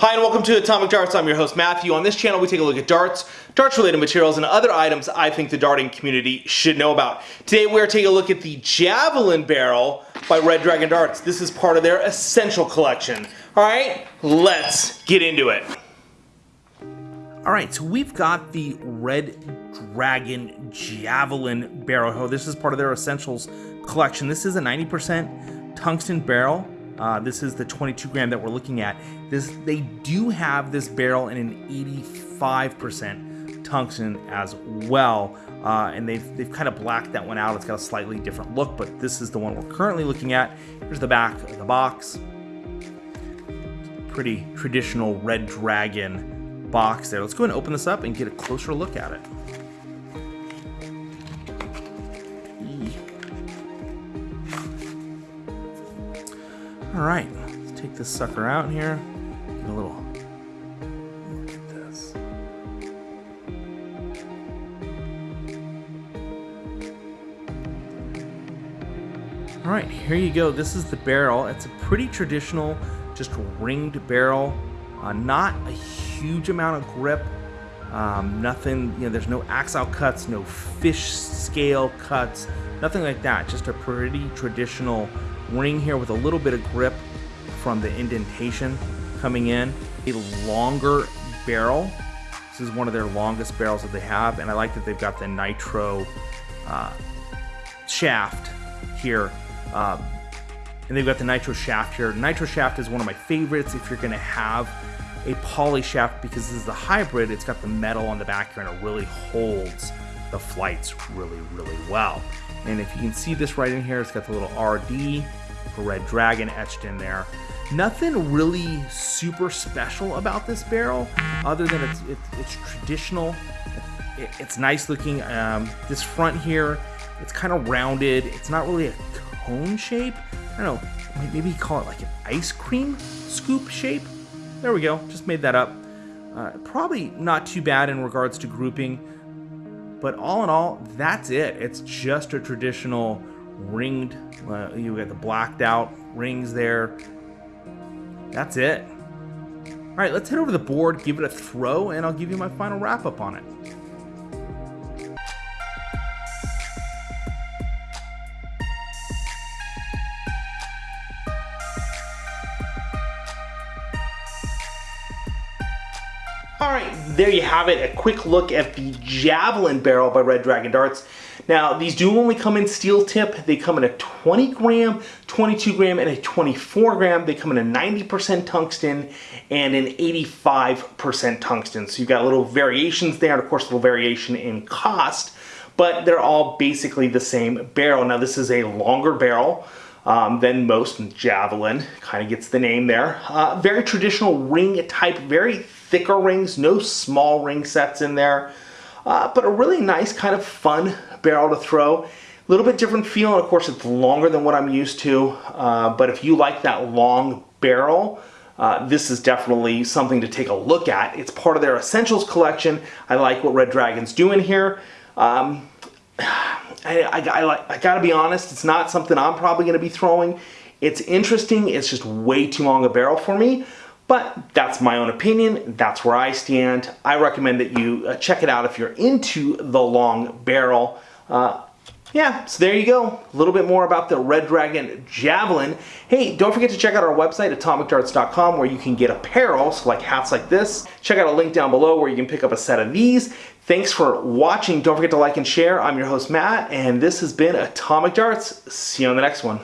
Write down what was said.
Hi and welcome to Atomic Darts. I'm your host Matthew. On this channel we take a look at darts, darts related materials, and other items I think the darting community should know about. Today we're taking a look at the Javelin Barrel by Red Dragon Darts. This is part of their Essential Collection. Alright, let's get into it. Alright, so we've got the Red Dragon Javelin Barrel. This is part of their Essentials Collection. This is a 90% tungsten barrel. Uh, this is the 22 gram that we're looking at. This They do have this barrel in an 85% tungsten as well. Uh, and they've, they've kind of blacked that one out. It's got a slightly different look, but this is the one we're currently looking at. Here's the back of the box. Pretty traditional Red Dragon box there. Let's go and open this up and get a closer look at it. All right, let's take this sucker out here. Get a little look at this. All right, here you go. This is the barrel. It's a pretty traditional, just ringed barrel. Uh, not a huge amount of grip. Um, nothing, you know, there's no axle cuts, no fish scale cuts, nothing like that. Just a pretty traditional ring here with a little bit of grip from the indentation coming in. A longer barrel. This is one of their longest barrels that they have, and I like that they've got the nitro uh, shaft here. Um, and they've got the nitro shaft here. Nitro shaft is one of my favorites if you're going to have a poly shaft because this is a hybrid. It's got the metal on the back here and it really holds the flights really, really well. And if you can see this right in here, it's got the little RD for Red Dragon etched in there. Nothing really super special about this barrel, other than it's it's, it's traditional. It, it's nice looking. Um, this front here, it's kind of rounded. It's not really a cone shape. I don't know. Maybe call it like an ice cream scoop shape. There we go. Just made that up. Uh, probably not too bad in regards to grouping. But all in all, that's it. It's just a traditional ringed. Uh, you got the blacked out rings there. That's it. All right, let's head over to the board, give it a throw, and I'll give you my final wrap up on it. All right, there you have it. A quick look at the Javelin barrel by Red Dragon Darts. Now, these do only come in steel tip. They come in a 20 gram, 22 gram, and a 24 gram. They come in a 90% tungsten and an 85% tungsten. So you've got little variations there, and of course, a little variation in cost, but they're all basically the same barrel. Now, this is a longer barrel. Um, than most javelin kind of gets the name there uh, very traditional ring type very thicker rings no small ring sets in there uh, but a really nice kind of fun barrel to throw. A little bit different feel, and of course it's longer than what I'm used to, uh, but if you like that long barrel, uh, this is definitely something to take a look at. It's part of their Essentials collection. I like what Red Dragon's doing here. Um, I, I, I, I gotta be honest, it's not something I'm probably gonna be throwing. It's interesting, it's just way too long a barrel for me, but that's my own opinion. That's where I stand. I recommend that you uh, check it out if you're into the long barrel. Uh, yeah, so there you go. A little bit more about the Red Dragon Javelin. Hey, don't forget to check out our website, atomicdarts.com, where you can get apparel, so like hats like this. Check out a link down below where you can pick up a set of these. Thanks for watching. Don't forget to like and share. I'm your host, Matt, and this has been Atomic Darts. See you on the next one.